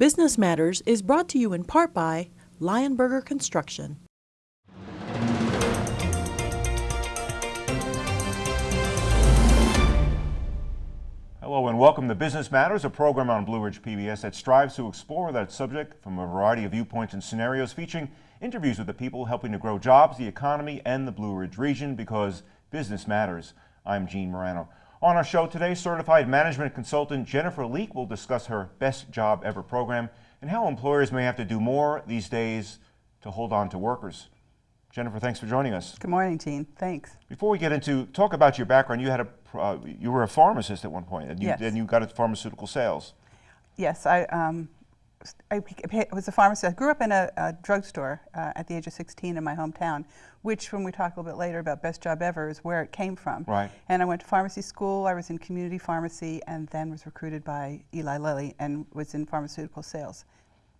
Business Matters is brought to you in part by Lionberger Construction. Hello and welcome to Business Matters, a program on Blue Ridge PBS that strives to explore that subject from a variety of viewpoints and scenarios, featuring interviews with the people helping to grow jobs, the economy, and the Blue Ridge region because business matters. I'm Gene Marrano. On our show today, certified management consultant Jennifer Leek will discuss her Best Job Ever program and how employers may have to do more these days to hold on to workers. Jennifer, thanks for joining us. Good morning, Gene. Thanks. Before we get into talk about your background, you had a uh, you were a pharmacist at one point, and you, Yes. then you got into pharmaceutical sales. Yes, I, um, I was a pharmacist. I grew up in a, a drugstore uh, at the age of 16 in my hometown, which, when we talk a little bit later about Best Job Ever, is where it came from. Right. And I went to pharmacy school. I was in community pharmacy, and then was recruited by Eli Lilly and was in pharmaceutical sales.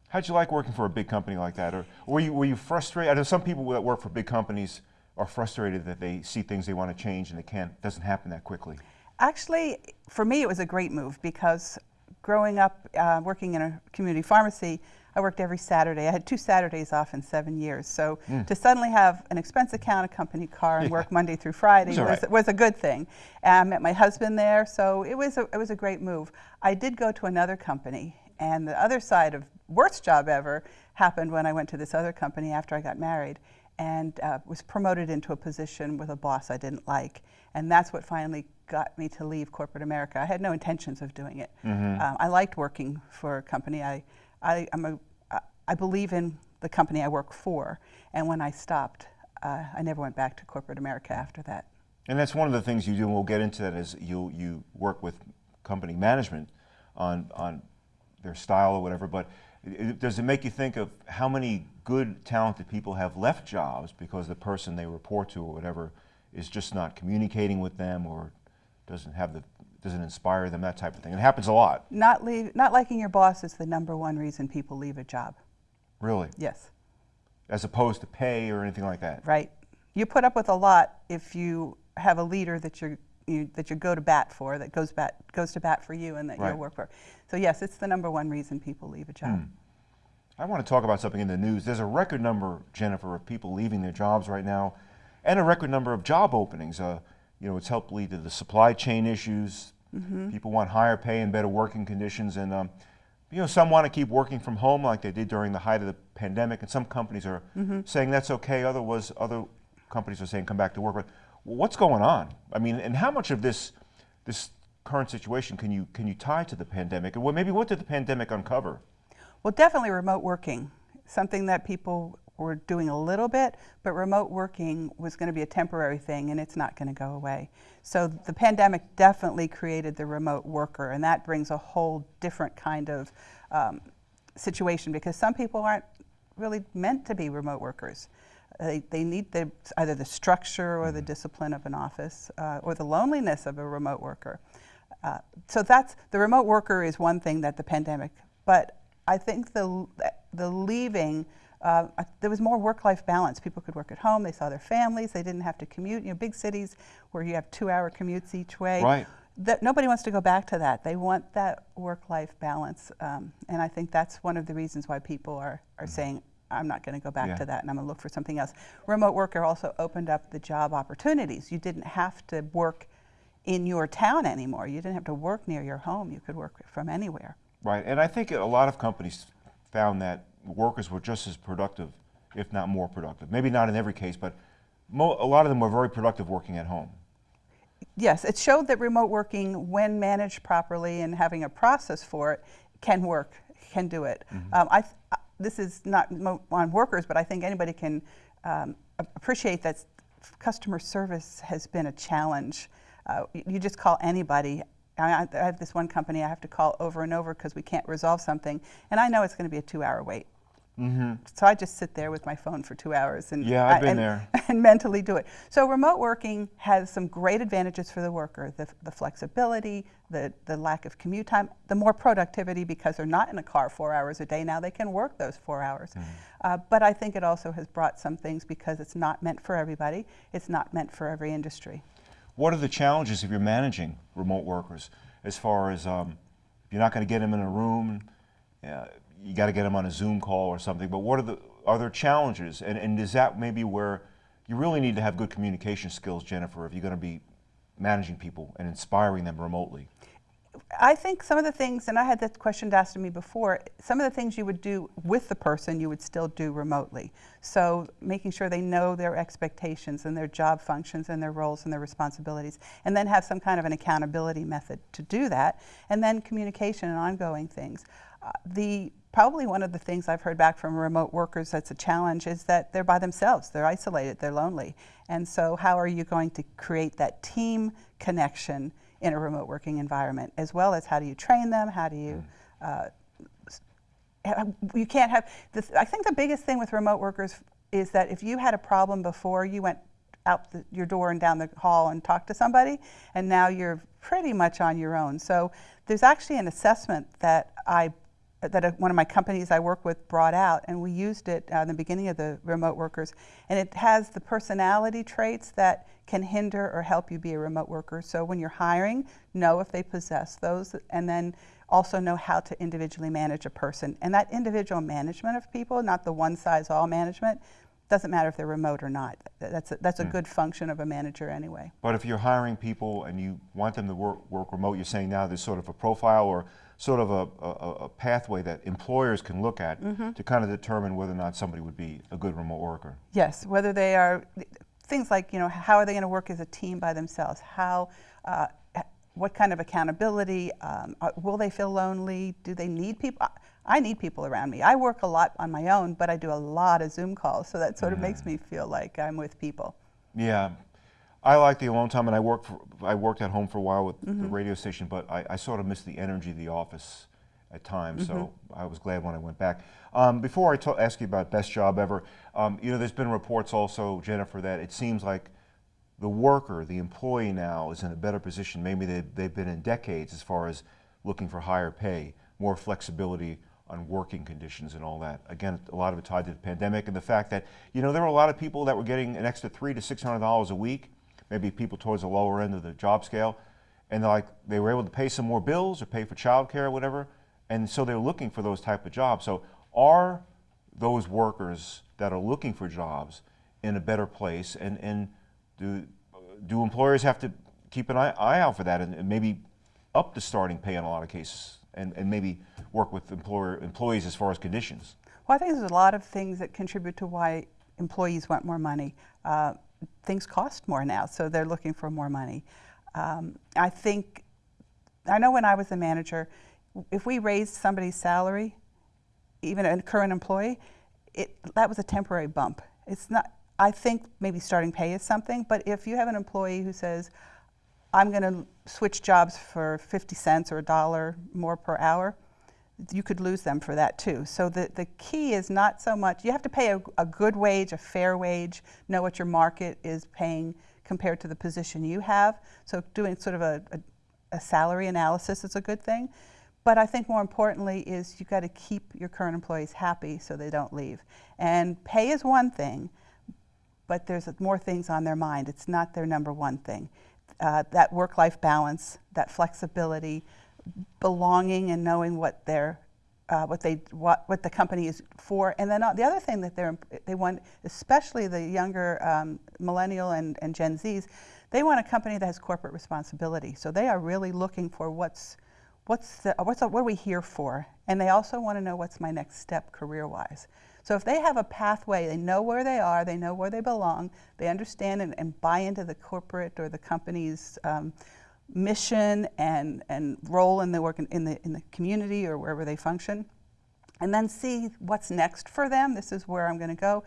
How'd you like working for a big company like that, or were you were you frustrated? I know some people that work for big companies are frustrated that they see things they want to change and they can't. It doesn't happen that quickly. Actually, for me, it was a great move because growing up uh, working in a community pharmacy, I worked every Saturday. I had two Saturdays off in seven years. So to suddenly have an expense account, a company car, and. Yeah. work Monday through Friday was, right. was a good thing. And I met my husband there, so it was, a, it was a great move. I did go to another company, and the other side of worst job ever happened when I went to this other company after I got married and uh, was promoted into a position with a boss I didn't like. And that's what finally got me to leave corporate America. I had no intentions of doing it. Um, I liked working for a company. I, I, I'm a, I- believe in the company I work for. And when I stopped, uh, I never went back to corporate America after that. And that's one of the things you do, and we'll get into that, is you, you work with company management on, on their style or whatever, but does it make you think of how many good, talented people have left jobs because the person they report to or whatever is just not communicating with them or doesn't have the, doesn't inspire them, that type of thing? It happens a lot, Not, leave, not liking your boss is the number one reason people leave a job. really, Yes. as opposed to pay or anything like that. right? You put up with a lot if you have a leader that you're, you, that you go to bat for, that goes bat goes to bat for you, and that Right. you'll work for. So yes, it's the number one reason people leave a job. I want to talk about something in the news. There's a record number, Jennifer, of people leaving their jobs right now, and a record number of job openings. Uh, you know, it's helped lead to the supply chain issues. People want higher pay and better working conditions, and um, you know, some want to keep working from home like they did during the height of the pandemic, and some companies are saying that's okay. Other was other companies are saying come back to work. But what's going on? I mean, and how much of this this current situation can you can you tie to the pandemic? And well, maybe what did the pandemic uncover? Well, definitely remote working, something that people were doing a little bit, but remote working was going to be a temporary thing, and it's not going to go away. So the pandemic definitely created the remote worker, and that brings a whole different kind of um, situation because some people aren't really meant to be remote workers. They, they need the, either the structure or the discipline of an office uh, or the loneliness of a remote worker. Uh, so that's the remote worker is one thing that the pandemic, but I think the the leaving uh, there was more work-life balance. People could work at home. They saw their families. They didn't have to commute. You know, big cities where you have two-hour commutes each way. Right. That nobody wants to go back to that. They want that work-life balance, um, and I think that's one of the reasons why people are are saying. I'm not going to go back Yeah. to that, and I'm going to look for something else. Remote worker also opened up the job opportunities. You didn't have to work in your town anymore. You didn't have to work near your home. You could work from anywhere. Right, and I think a lot of companies found that workers were just as productive, if not more productive. Maybe not in every case, but mo- a lot of them were very productive working at home. Yes, it showed that remote working, when managed properly and having a process for it, can work, can do it. Um, I, th- uh, this is not on workers, but I think anybody can um, appreciate that customer service has been a challenge. Uh, you just call anybody. I, I I have this one company I have to call over and over because we can't resolve something, and I know it's going to be a two-hour wait. So I just sit there with my phone for two hours and Yeah, I've been and- there. and mentally do it. So remote working has some great advantages for the worker, the, the flexibility, the, the lack of commute time, the more productivity because they're not in a car four hours a day. Now they can work those four hours. Uh, but I think it also has brought some things because it's not meant for everybody. It's not meant for every industry. What are the challenges if you're managing remote workers as far as um, you're not going to get them in a room? Uh, you got to get them on a Zoom call or something. But what are the are there challenges? And and is that maybe where you really need to have good communication skills, Jennifer, if you're going to be managing people and inspiring them remotely? I think some of the things, and I had that question asked of me before, some of the things you would do with the person, you would still do remotely. So making sure they know their expectations and their job functions and their roles and their responsibilities, and then have some kind of an accountability method to do that, and then communication and ongoing things. Uh, the probably one of the things I've heard back from remote workers that's a challenge is that they're by themselves, they're isolated, they're lonely. And so how are you going to create that team connection in a remote working environment, as well as how do you train them, how do you, uh, you can't have, this, I think the biggest thing with remote workers is that if you had a problem before, you went out the, your door and down the hall and talked to somebody, and now you're pretty much on your own. So there's actually an assessment that I that a, one of my companies I work with brought out, and we used it uh, in the beginning of the remote workers. And it has the personality traits that can hinder or help you be a remote worker. So when you're hiring, know if they possess those, and then also know how to individually manage a person. And that individual management of people, not the one size all management, doesn't matter if they're remote or not. That's a, that's a mm. good function of a manager anyway. But if you're hiring people and you want them to work, work remote, you're saying now there's sort of a profile or sort of a, a, a pathway that employers can look at mm -hmm. to kind of determine whether or not somebody would be a good remote worker. Yes, whether they are, things like, you know, how are they going to work as a team by themselves? How, uh, what kind of accountability? Um, uh, will they feel lonely? Do they need people? I need people around me. I work a lot on my own, but I do a lot of Zoom calls, so that sort of makes me feel like I'm with people. Yeah, I like the alone time, and I worked for, I worked at home for a while with mm -hmm. the mm-hmm. radio station, but I, I, sort of missed the energy of the office at times. Mm -hmm. So mm-hmm. I was glad when I went back. Um, before I ask you about best job ever, um, you know, there's been reports also, Jennifer, that it seems like the worker, the employee now, is in a better position. Maybe they've, they've been in decades as far as looking for higher pay, more flexibility on working conditions and all that. Again, a lot of it tied to the pandemic and the fact that, you know, there were a lot of people that were getting an extra three to six hundred dollars a week maybe people towards the lower end of the job scale, and like they were able to pay some more bills or pay for childcare or whatever, and so they're looking for those type of jobs. So are those workers that are looking for jobs in a better place, and, and do, do employers have to keep an eye, eye out for that and, and maybe up the starting pay in a lot of cases, and, and maybe work with employer, employees as far as conditions? Well, I think there's a lot of things that contribute to why employees want more money. Uh, things cost more now, so they're looking for more money. Um, I think, I know when I was a manager, if we raised somebody's salary, even a current employee, it, that was a temporary bump. It's not, I think maybe starting pay is something, but if you have an employee who says, I'm going to switch jobs for 50 cents or a dollar more per hour, you could lose them for that too. So the, the key is not so much, you have to pay a, a good wage, a fair wage, know what your market is paying compared to the position you have. So doing sort of a, a, a salary analysis is a good thing. But I think more importantly is you've got to keep your current employees happy so they don't leave. And pay is one thing, but there's more things on their mind. It's not their number one thing. Uh, that work-life balance, that flexibility, belonging and knowing what their uh, what they what what the company is for, and then uh, the other thing that they're they want, especially the younger um, millennial and, and Gen Zs, they want a company that has corporate responsibility. So they are really looking for what's what's the, what's what are we here for, and they also want to know what's my next step career-wise. So if they have a pathway, they know where they are, they know where they belong, they understand and, and buy into the corporate or the company's um, mission and, and role in the work in, in, the, in the community or wherever they function, and then see what's next for them. This is where I'm going to go.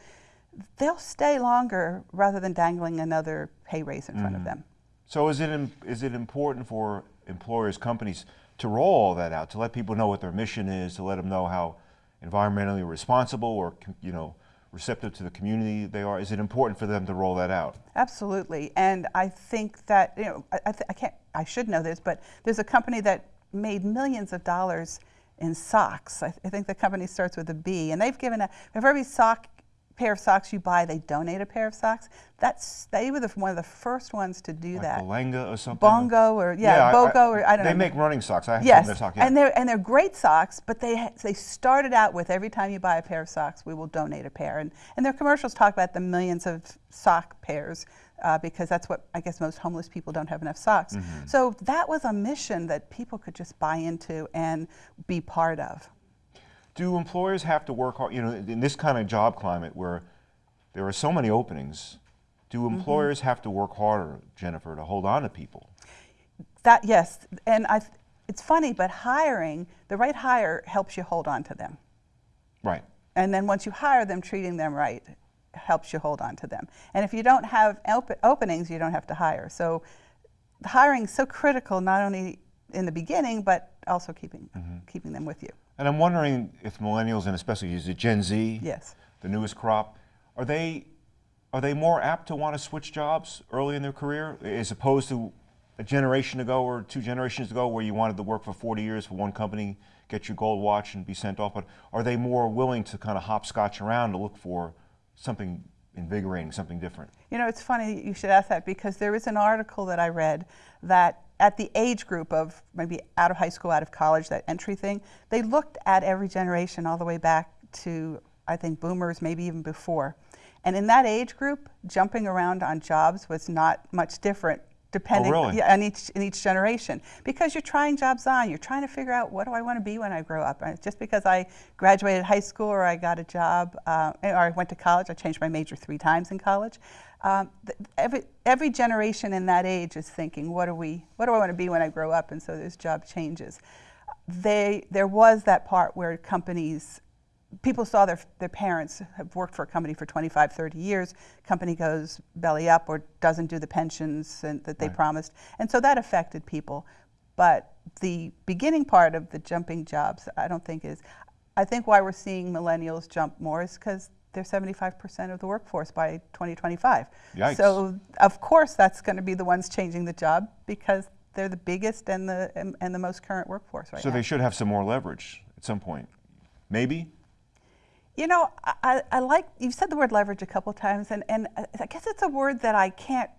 They'll stay longer rather than dangling another pay raise in mm front of mm. them. So is it, is it important for employers, companies to roll all that out, to let people know what their mission is, to let them know how environmentally responsible or, you know, receptive to the community they are? Is it important for them to roll that out? Absolutely, and I think that you know I, I, I can't I should know this, but there's a company that made millions of dollars in socks. I, th I think the company starts with a B, and they've given a for every sock pair of socks you buy, they donate a pair of socks. That's they were the, one of the first ones to do Like that. Belenga or something? Bongo or yeah, I- Bogo or I don't they know. make running socks. I have Yes, their sock, yeah. and they're and they're great socks, but they they started out with every time you buy a pair of socks, we will donate a pair, and and their commercials talk about the millions of sock pairs. Uh, because that's what I guess most homeless people don't have enough socks. Mm-hmm. So that was a mission that people could just buy into and be part of. Do employers have to work hard? You know, in this kind of job climate where there are so many openings, do Mm-hmm. employers have to work harder, Jennifer, to hold on to people? That yes, and I. It's funny, but hiring the right hire helps you hold on to them. Right. And then once you hire them, treating them right helps you hold on to them. And if you don't have op- openings, you don't have to hire. So hiring is so critical, not only in the beginning, but also keeping mm-hmm. keeping them with you. And I'm wondering if millennials, and especially is it Gen Z, Yes. the newest crop, are they are they more apt to want to switch jobs early in their career as opposed to a generation ago or two generations ago where you wanted to work for 40 years for one company, get your gold watch and be sent off? But are they more willing to kind of hopscotch around to look for something invigorating, something different? You know, it's funny you should ask that because there is an article that I read that at the age group of maybe out of high school, out of college, that entry thing, they looked at every generation all the way back to, I think, boomers, maybe even before. And in that age group, jumping around on jobs was not much different depending really? yeah, on each in each generation. Because you're trying jobs on. You're trying to figure out what do i want to be when i grow up? Just because i graduated high school or i got a job uh, or i went to college i changed my major three times in college um, th- every every generation in that age is thinking what do we what do i want to be when i grow up? And so there's job changes. They there was that part where companies people saw their, their parents have worked for a company for 25, 30 years. Company goes belly up or doesn't do the pensions and, that they Right. promised. And so that affected people. But the beginning part of the jumping jobs, I don't think is. I think why we're seeing millennials jump more is because they're 75% of the workforce by 2025. Yikes. So, of course, that's going to be the ones changing the job because they're the biggest and the, and, and the most current workforce right So now. they should have some more leverage at some point. Maybe? You know, I, I like, you've said the word leverage a couple times, and, and I guess it's a word that I can't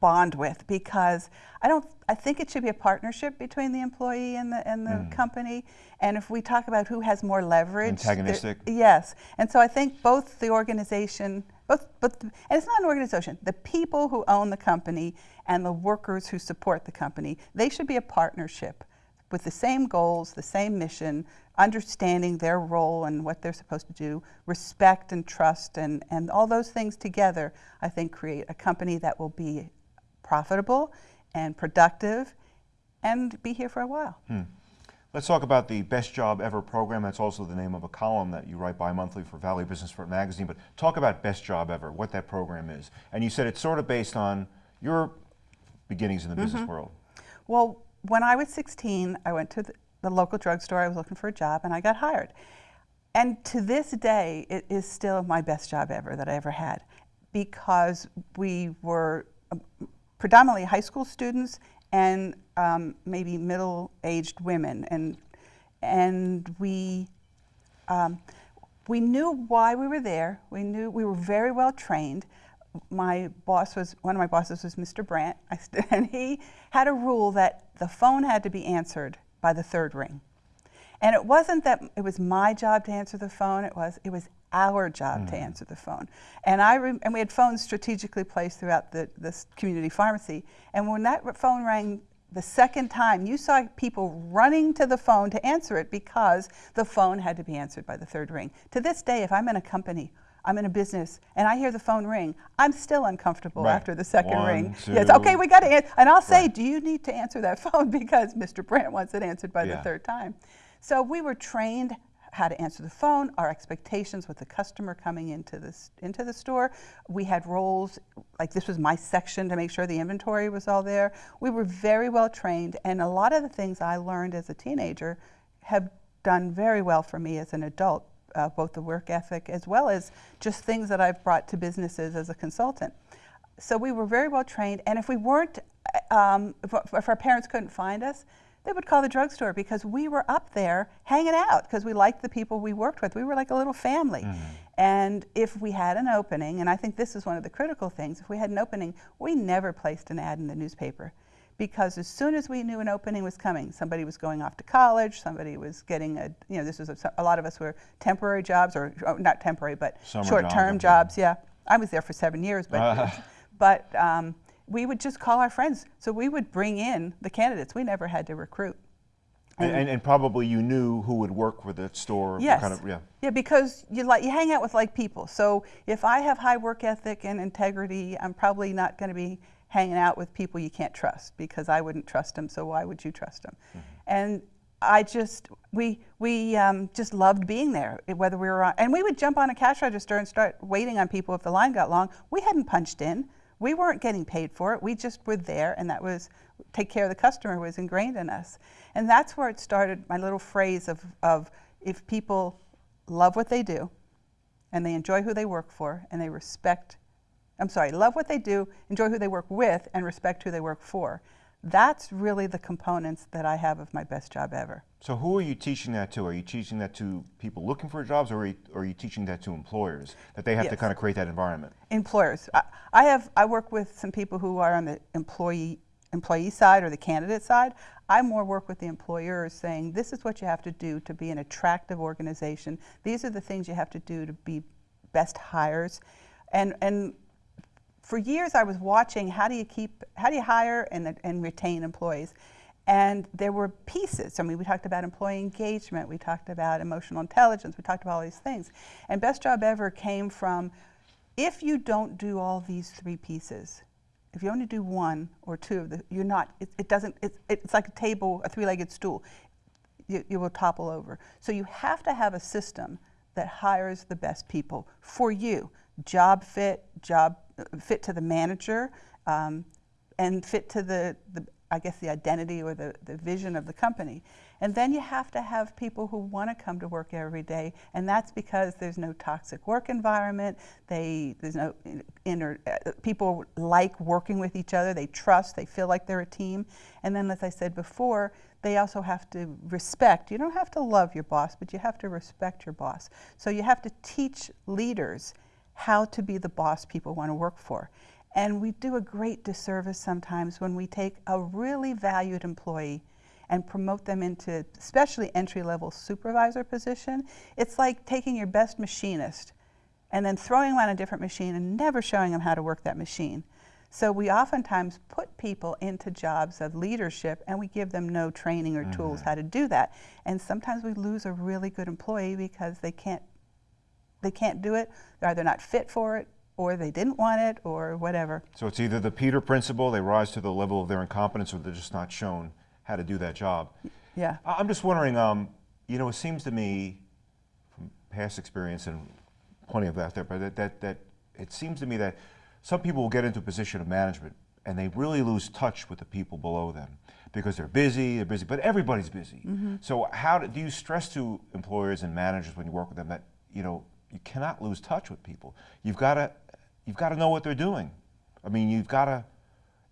bond with because I don't, I think it should be a partnership between the employee and the, and the mm. company. And if we talk about who has more leverage. Antagonistic? Yes. And so I think both the organization, both, both, and it's not an organization, the people who own the company and the workers who support the company, they should be a partnership with the same goals, the same mission, understanding their role and what they're supposed to do, respect and trust, and, and all those things together, I think, create a company that will be profitable and productive and be here for a while. Hmm. Let's talk about the Best Job Ever program. That's also the name of a column that you write bi-monthly for Valley Business Report magazine. But talk about Best Job Ever, what that program is. And you said it's sort of based on your beginnings in the mm-hmm. business world. Well, when I was 16, I went to the, the local drugstore. I was looking for a job, and I got hired. And to this day, it is still my best job ever that I ever had, because we were um, predominantly high school students and um, maybe middle-aged women, and and we um, we knew why we were there. We knew we were very well trained. My boss was one of my bosses was Mr. Brandt, and he had a rule that the phone had to be answered by the third ring. And it wasn't that it was my job to answer the phone. It was it was our job to hmm. answer the phone. And I and we had phones strategically placed throughout the this community pharmacy. And when that phone rang the second time, you saw people running to the phone to answer it because the phone had to be answered by the third ring. To this day, if I'm in a company, I'm in a business, and I hear the phone ring, I'm still uncomfortable Right. after the second One, ring. two. Yes, okay, we got to answer. And I'll say, Right. do you need to answer that phone because Mr. Brandt wants it answered by Yeah. the third time? So we were trained how to answer the phone, our expectations with the customer coming into this into the store. We had roles like this was my section to make sure the inventory was all there. We were very well trained, and a lot of the things I learned as a teenager have done very well for me as an adult. Uh, both the work ethic as well as just things that I've brought to businesses as a consultant. So we were very well trained, and if we weren't, um, if, if our parents couldn't find us, they would call the drugstore because we were up there hanging out because we liked the people we worked with. We were like a little family. And if we had an opening, and I think this is one of the critical things, if we had an opening, we never placed an ad in the newspaper because as soon as we knew an opening was coming, somebody was going off to college, somebody was getting a, you know, this was a, a lot of us were temporary jobs or oh, not temporary, but short-term jobs, jobs. Yeah, I was there for seven years, but but um, we would just call our friends. So we would bring in the candidates. We never had to recruit. And, and, and probably you knew who would work for the store. Yes. Kind of, yeah. Yeah, because you like you hang out with like people. So if I have high work ethic and integrity, I'm probably not going to be hanging out with people you can't trust because I wouldn't trust them. So why would you trust them? And I just we we um, just loved being there. Whether we were on, and we would jump on a cash register and start waiting on people if the line got long. We hadn't punched in. We weren't getting paid for it. We just were there, and that was take care of the customer was ingrained in us. And that's where it started. My little phrase of of if people love what they do, and they enjoy who they work for, and they respect. I'm sorry, love what they do, enjoy who they work with, and respect who they work for. That's really the components that I have of my best job ever. So who are you teaching that to? Are you teaching that to people looking for jobs, or are you, or are you teaching that to employers that they have to kind of create that environment? employers. I, I have I work with some people who are on the employee employee side or the candidate side. I more work with the employers saying this is what you have to do to be an attractive organization. These are the things you have to do to be best hires. And and for years I was watching how do you keep how do you hire and and retain employees. And there were pieces. I mean, we talked about employee engagement, we talked about emotional intelligence, we talked about all these things. And Best Job Ever came from if you don't do all these three pieces, if you only do one or two of the, you're not, it, it doesn't, it's, it's like a table, a three legged stool. You, you will topple over. So you have to have a system that hires the best people for you job fit, job fit to the manager, um, and fit to the, the, I guess, the identity or the, the vision of the company. And then you have to have people who want to come to work every day, and that's because there's no toxic work environment. They, there's no inner, people like working with each other, they trust, they feel like they're a team. And then, as I said before, they also have to respect. You don't have to love your boss, but you have to respect your boss. So you have to teach leaders how to be the boss people want to work for. And we do a great disservice sometimes when we take a really valued employee and promote them into especially entry level supervisor position. It's like taking your best machinist and then throwing them on a different machine and never showing them how to work that machine. So we oftentimes put people into jobs of leadership and we give them no training or tools mm-hmm. how to do that. And sometimes we lose a really good employee because they can't they can't do it. They're either not fit for it or they didn't want it or whatever. So it's either the Peter principle, they rise to the level of their incompetence, or they're just not shown how to do that job. Yeah. I'm just wondering, um, you know, it seems to me from past experience and plenty of that there, but that, that, that it seems to me that some people will get into a position of management and they really lose touch with the people below them because they're busy, they're busy, but everybody's busy. So how do, do you stress to employers and managers when you work with them that, you know, you cannot lose touch with people. You've got to, you've got to know what they're doing. I mean, you've got to,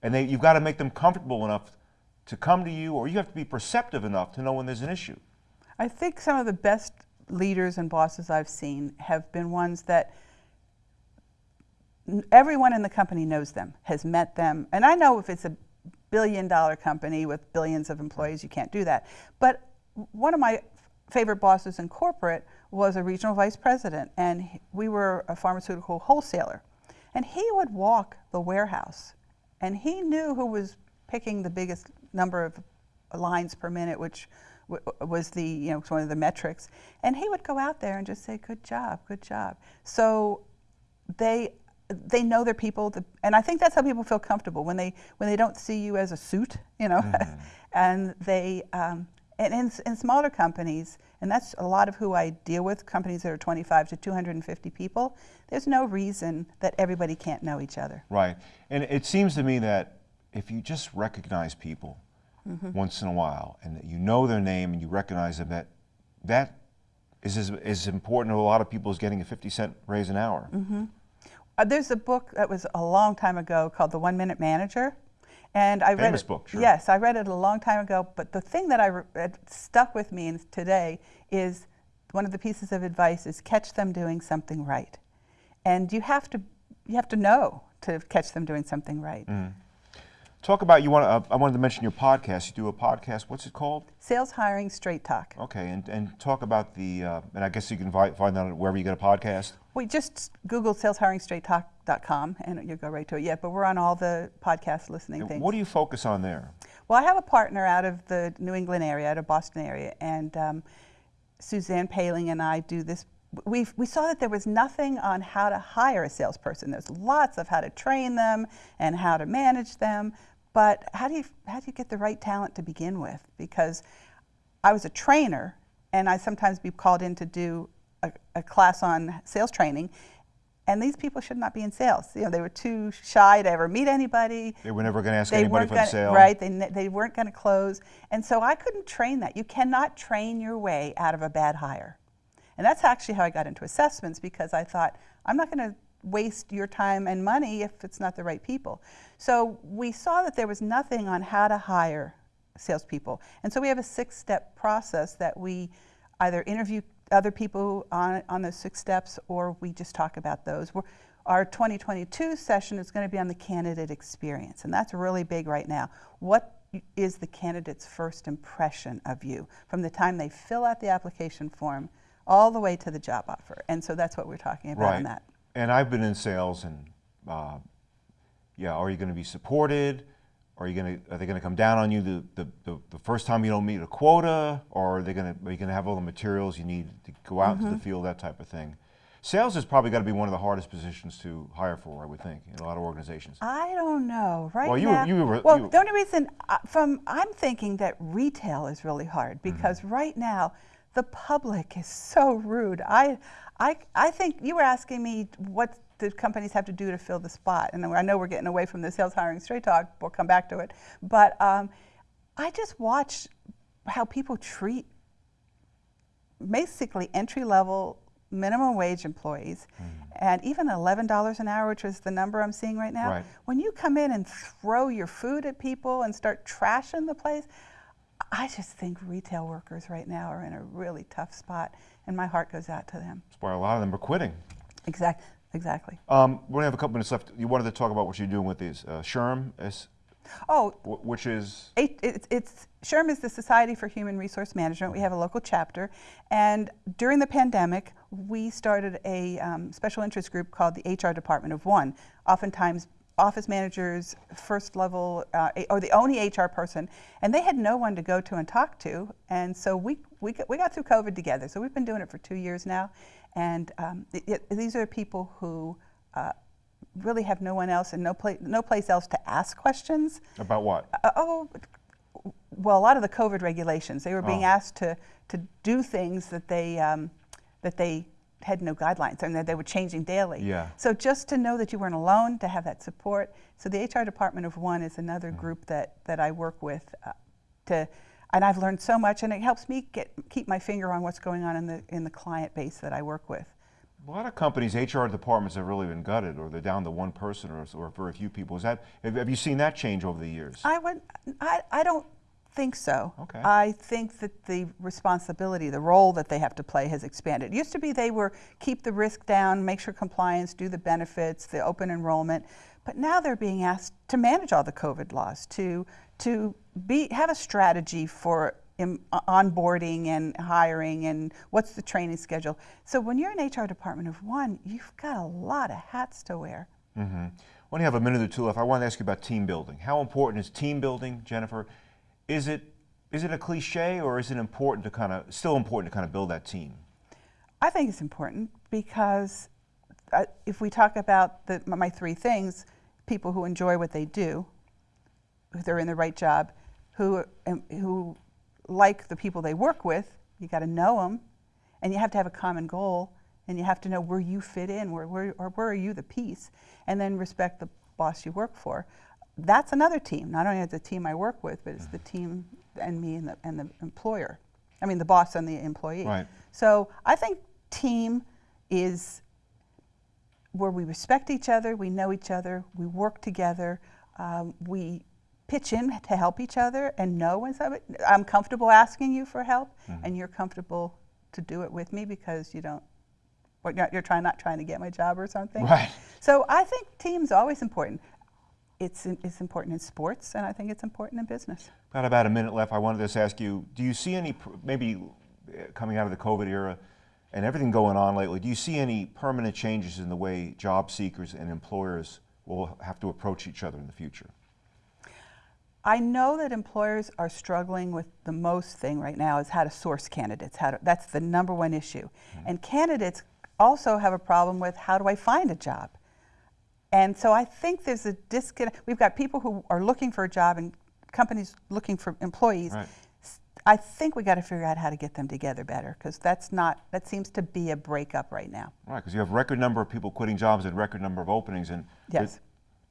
and they, you've got to make them comfortable enough to come to you, or you have to be perceptive enough to know when there's an issue. I think some of the best leaders and bosses I've seen have been ones that everyone in the company knows them, has met them. And I know if it's a billion dollar company with billions of employees, you can't do that. But one of my favorite bosses in corporate was a regional vice president, and he- we were a pharmaceutical wholesaler. And he would walk the warehouse, and he knew who was picking the biggest number of lines per minute, which w- was the you know one of the metrics. And he would go out there and just say, "Good job, good job." So they they know their people, the, and I think that's how people feel comfortable when they when they don't see you as a suit, you know, and they. Um, and in, in smaller companies, and that's a lot of who I deal with, companies that are 25 to 250 people, there's no reason that everybody can't know each other. Right. And it seems to me that if you just recognize people once in a while and that you know their name and you recognize them, that that is as, as important to a lot of people as getting a 50 cent raise an hour. Uh, there's a book that was a long time ago called The One Minute Manager, And I read Famous it, book, sure. Yes, I read it a long time ago. But the thing that I that stuck with me today is one of the pieces of advice is catch them doing something right, and you have to you have to know to catch them doing something right. Mm. Talk about you want. Uh, I wanted to mention your podcast. You do a podcast. What's it called? Sales hiring straight talk. Okay, and, and talk about the. Uh, and I guess you can find that wherever you get a podcast. We just Google saleshiringstraighttalk.com and you'll go right to it. Yeah, but we're on all the podcast listening And things. What do you focus on there? Well, I have a partner out of the New England area, out of Boston area, and um, Suzanne Paling and I do this. We we saw that there was nothing on how to hire a salesperson. There's lots of how to train them and how to manage them, but how do you how do you get the right talent to begin with? Because I was a trainer, and I sometimes be called in to do a, a class on sales training. And these people should not be in sales. You know, they were too shy to ever meet anybody They were never going to ask they anybody for gonna, the sale. Right, they, they weren't going to close. And so I couldn't train that. You cannot train your way out of a bad hire. And that's actually how I got into assessments because I thought, I'm not going to waste your time and money if it's not the right people. So we saw that there was nothing on how to hire salespeople. And so we have a six step process that we either interview other people on, on those six steps or we just talk about those. We're, our 2022 session is going to be on the candidate experience, and that's really big right now. What is the candidate's first impression of you from the time they fill out the application form all the way to the job offer? And so that's what we're talking about right. on that. And I've been in sales, and uh, yeah, are you going to be supported? Are you going to? Are they going to come down on you the, the, the, the first time you don't meet a quota, or are they going to? Are you going to have all the materials you need to go out into Mm-hmm. the field, that type of thing? Sales has probably got to be one of the hardest positions to hire for, I would think, in a lot of organizations. I don't know. Right Well, you were- you were- well, you- the only reason uh, from I'm thinking that retail is really hard Mm-hmm. because right now the public is so rude. I, I, I think you were asking me what the companies have to do to fill the spot, and I know we're getting away from the sales hiring straight talk. We'll come back to it, but um, I just watch how people treat basically entry level minimum wage employees and even $11 an hour which is the number i'm seeing right now Right. when you come in and throw your food at people and start trashing the place i just think retail workers right now are in a really tough spot and my heart goes out to them That's why a lot of them are quitting. exactly exactly Um, we only have a couple minutes left. You wanted to talk about what you're doing with these uh, SHRM, is, oh which is It, it's, it's SHRM is the Society for Human Resource Management. We have a local chapter, and during the pandemic, we started a um, special interest group called the HR Department of One. Oftentimes, office managers, first level, uh, or the only HR person, and they had no one to go to and talk to. And so we we got, we got through COVID together. So we've been doing it for two years now, and um, it, it- these are people who. Uh, really have no one else and no, pla- no place else to ask questions. about what? Uh, oh, well, a lot of the COVID regulations, they were being Oh. asked to, to do things that they, um, that they had no guidelines and that they were changing daily. Yeah. So just to know that you weren't alone, to have that support. So the HR Department of One is another Mm-hmm. group that, that I work with uh, to, and I've learned so much and it helps me get, keep my finger on what's going on in the, in the client base that I work with. A lot of companies, HR departments have really been gutted, or they're down to one person or, or very few people. Is that have, have you seen that change over the years? I would, I, I don't think so. Okay. I think that the responsibility, the role that they have to play has expanded. It used to be they were keep the risk down, make sure compliance, do the benefits, the open enrollment, but now they're being asked to manage all the COVID laws, to to be have a strategy for onboarding and hiring and what's the training schedule. So when you're an HR department of one, you've got a lot of hats to wear. Mm-hmm. When you have a minute or two left, I want to ask you about team building. How important is team building, Jennifer? Is it is it a cliche, or is it important to kind of still important to kind of build that team? I think it's important because uh, if we talk about the, my three things, people who enjoy what they do, if they're in the right job, who um, who like the people they work with, you got to know them, and you have to have a common goal, and you have to know where you fit in, where where or where are you the piece, and then respect the boss you work for. That's another team. Not only the team I work with, but it's the team and me and the and the employer. I mean, the boss and the employee. Right. So I think team is where we respect each other, we know each other, we work together, um, we pitch in to help each other and know when somebody, I'm comfortable asking you for help Mm-hmm. and you're comfortable to do it with me because you don't, what, you're, you're trying, not trying to get my job or something. Right. So I think team's always important. It's, it's important in sports and I think it's important in business. Got about a minute left. I wanted to just ask you, do you see any, maybe uh, coming out of the COVID era and everything going on lately, do you see any permanent changes in the way job seekers and employers will have to approach each other in the future? I know that employers are struggling with the most thing right now is how to source candidates. How to, that's the number one issue. And candidates also have a problem with how do I find a job? And so I think there's a disconnect. We've got people who are looking for a job and companies looking for employees. Right. I think we got to figure out how to get them together better because that's not that seems to be a breakup right now. Right, because you have record number of people quitting jobs and record number of openings, and Yes.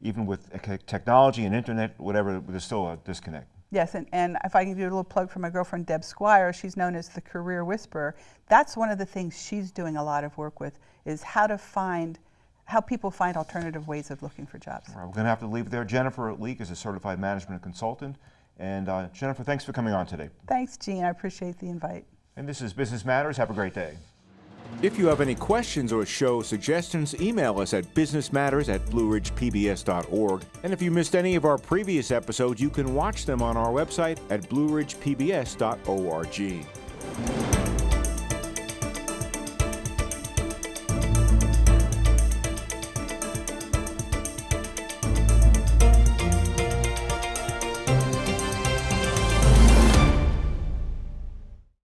even with uh, technology and internet, whatever, there's still a disconnect. Yes, and, and if I can do a little plug for my girlfriend Deb Squire, she's known as the career whisperer. That's one of the things she's doing a lot of work with is how to find, how people find alternative ways of looking for jobs. All right, we're going to have to leave it there. Jennifer Leak is a certified management consultant, and uh, Jennifer, thanks for coming on today. Thanks, Gene. I appreciate the invite. And this is Business Matters. Have a great day. If you have any questions or show suggestions, email us at businessmatters at blueridgepbs.org. And if you missed any of our previous episodes, you can watch them on our website at blueridgepbs.org.